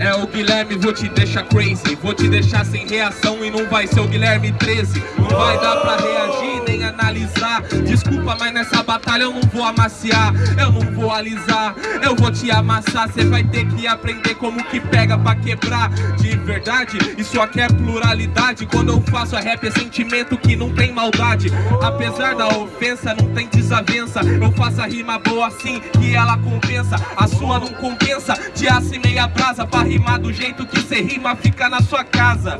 É o Guilherme, vou te deixar crazy. Vou te deixar sem reação e não vai ser o Guilherme 13 Não vai dar pra reagir nem analisar. Desculpa, mas nessa batalha eu não vou amaciar. Eu não vou alisar, eu vou te amassar. Cê vai ter que aprender como que pega pra quebrar. De verdade, isso aqui é pluralidade. Quando eu faço a rap é sentimento que não tem maldade. Apesar da ofensa, não tem desavença. Eu faço a rima boa assim que ela compensa. A sua não compensa, de aço e meia brasa Pra rimar do jeito que cê rima, fica na sua casa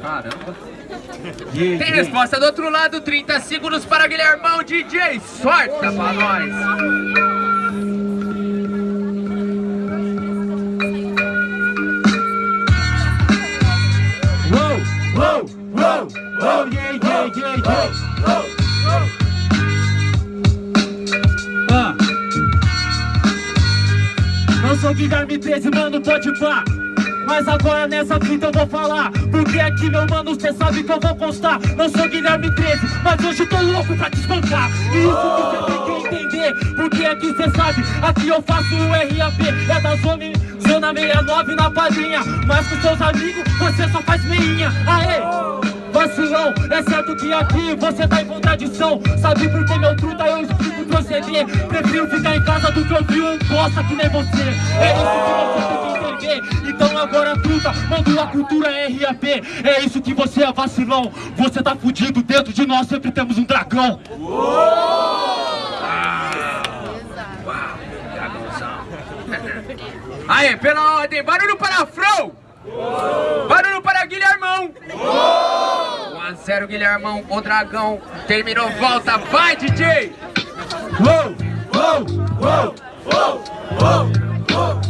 Caramba Tem resposta do outro lado, 30 segundos para Guilhermão DJ, sorta pra nós! Uou, uou, uou, uou, yeah, yeah, yeah, yeah. Ah. Sou Guilherme 13, mano, pode pá. Mas agora nessa fita eu vou falar Porque aqui meu mano, cê sabe que eu vou constar. Não sou Guilherme 13, mas hoje tô louco pra te espancar. E isso que cê tem que entender Porque aqui cê sabe, aqui eu faço o RAP É da zona, zona 69 na padrinha. Mas com seus amigos você só faz meinha. Aê! Vacilão, é certo que aqui você tá em contradição. Sabe por que meu truta eu explico proceder? Prefiro ficar em casa do que ouvir um bosta que nem você. É isso que você tem que entender. Então agora truta, manda a cultura RAP É isso que você é vacilão. Você tá fudido, dentro de nós sempre temos um dragão. Aê, pela ordem, barulho para Fro! Barulho para Guilhermão! 1 a 0 Guilhermão, o dragão terminou, volta, vai DJ! Uou, uou, uou, uou, uou, uou.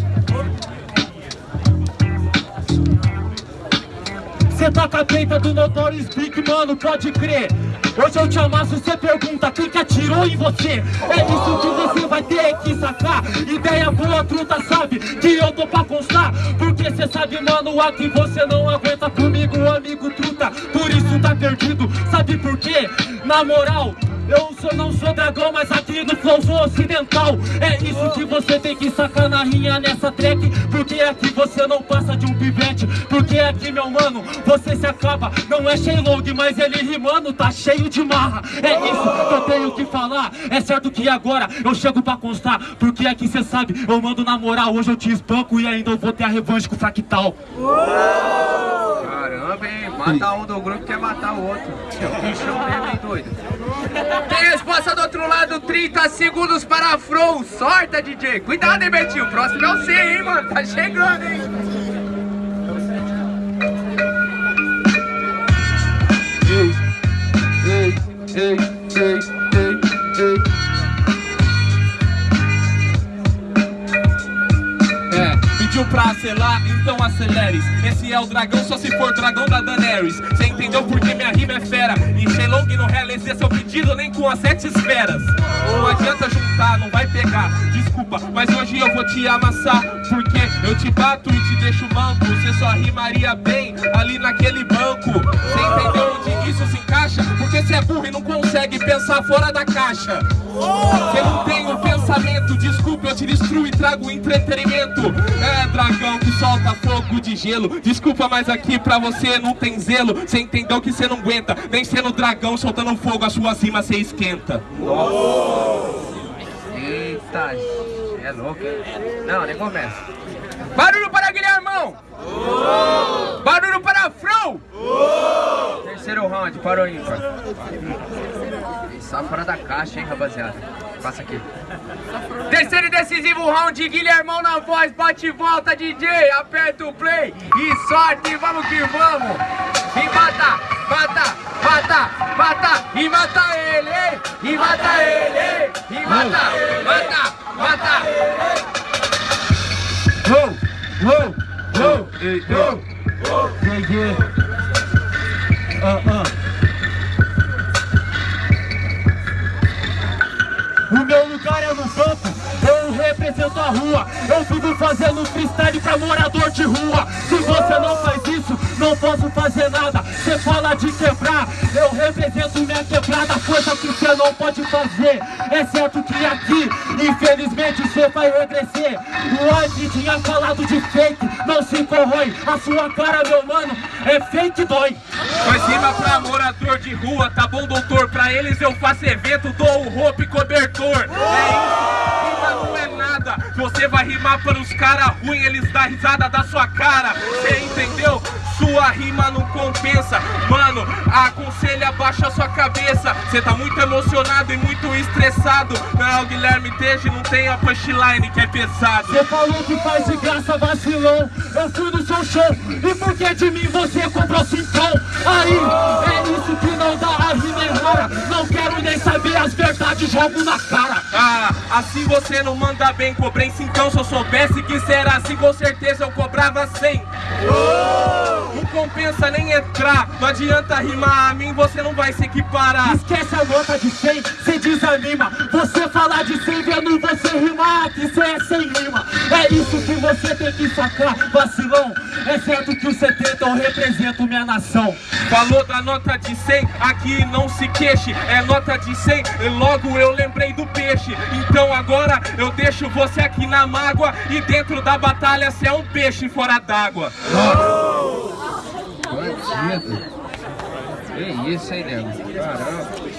Cê tá com a peita do Notorious Speak, mano, pode crer Hoje eu te amasso, cê pergunta quem que atirou em você? É isso que você vai ter que sacar. Ideia boa, truta, sabe que eu tô pra constar. Porque cê sabe, mano, aqui você não aguenta comigo, amigo truta. Por isso tá perdido, sabe por quê? Na moral, eu sou, não sou dragão, mas aqui no flow sou ocidental. É isso que você tem que sacar na rinha nessa track. Porque aqui você não passa de um pivete? Porque aqui, meu mano, você se acaba? Não é Shaylong, mas ele rimando tá cheio de marra. É isso que eu tenho que falar. É certo que agora eu chego pra constar. Porque aqui cê sabe, eu mando na moral Hoje eu te espanco e ainda eu vou ter a revanche com o Fractal. Hein? Mata um do grupo quer matar o outro. Que show mesmo, hein, doido? Tem resposta do outro lado, 30 segundos para a Frow. Sorta, DJ. Cuidado, hein, Betinho. O próximo é você, hein, mano. Tá chegando, hein? Ei, ei, ei, ei, ei. É, pediu pra acelerar, então acelere Esse é o dragão, só se for dragão da Daenerys. Cê entendeu porque minha rima é fera? E Shenlong não realizei seu pedido nem com as sete esferas. Não adianta juntar, não vai pegar. Desculpa, mas hoje eu vou te amassar. Porque eu te bato e te deixo manco. Cê só rimaria bem ali naquele banco. Cê entendeu onde isso se encaixa? Porque cê é burro e não consegue pensar fora da caixa. Cê não tem o pensamento, desculpa, eu te destruo e trago entretenimento. É dragão solta fogo de gelo Desculpa, mas aqui pra você não tem zelo Cê entendeu que cê não aguenta Nem sendo dragão soltando fogo, as suas rimas cê esquenta Eita, é louco. Não, nem começa. Barulho para Guilhermão! Barulho para a Frow! Terceiro round, para o ímpar. Só fora da caixa, hein, rapaziada. Passa aqui. Terceiro e decisivo round, Guilhermão na voz, bate e volta, DJ, aperta o play e sorte, vamos que vamos! E mata, mata, mata, mata, e mata ele? E mata ele? E mata, mata, mata! Uou, uou, uou, uou, yeah, yeah. Ah, ah. A rua. Eu vivo fazendo freestyle pra morador de rua. Se você não faz isso, não posso fazer nada. Você fala de quebrar, eu represento minha quebrada Coisa que você não pode fazer. É certo que aqui Infelizmente você vai regredir O Ante tinha falado de fake Não se corrói, a sua cara meu mano É fake dói Faz rima pra morador de rua, tá bom doutor? Pra eles eu faço evento, dou roupa e cobertor. É Você vai rimar para os cara ruim, eles dão risada da sua cara. Cê entendeu? Sua rima não compensa. Mano, aconselha, baixa sua cabeça. Cê tá muito emocionado e muito estressado. Não, Guilherme Teje não tem a punchline que é pesado. Você falou que faz de graça vacilão Eu fui no seu show. E por que de mim você comprou cincão? Aí, as verdades, jogo na cara. Ah, assim você não manda bem Cobrei cincão, se eu soubesse que será assim Com certeza eu cobrava cem. Não compensa nem entrar Não adianta rimar a mim, você não vai se equiparar Esquece a nota de 100, cê desanima. Você falar de 100 vendo você rimar Que cê é sem rima. É isso que você tem que sacar, vacilão. É certo que o 70 eu represento minha nação. Falou da nota de 100, aqui não se queixe. É nota de 100, e logo eu lembrei do peixe. Então agora eu deixo você aqui na mágoa E dentro da batalha cê é um peixe fora d'água Bandido. Que isso, hein, nego? Caramba.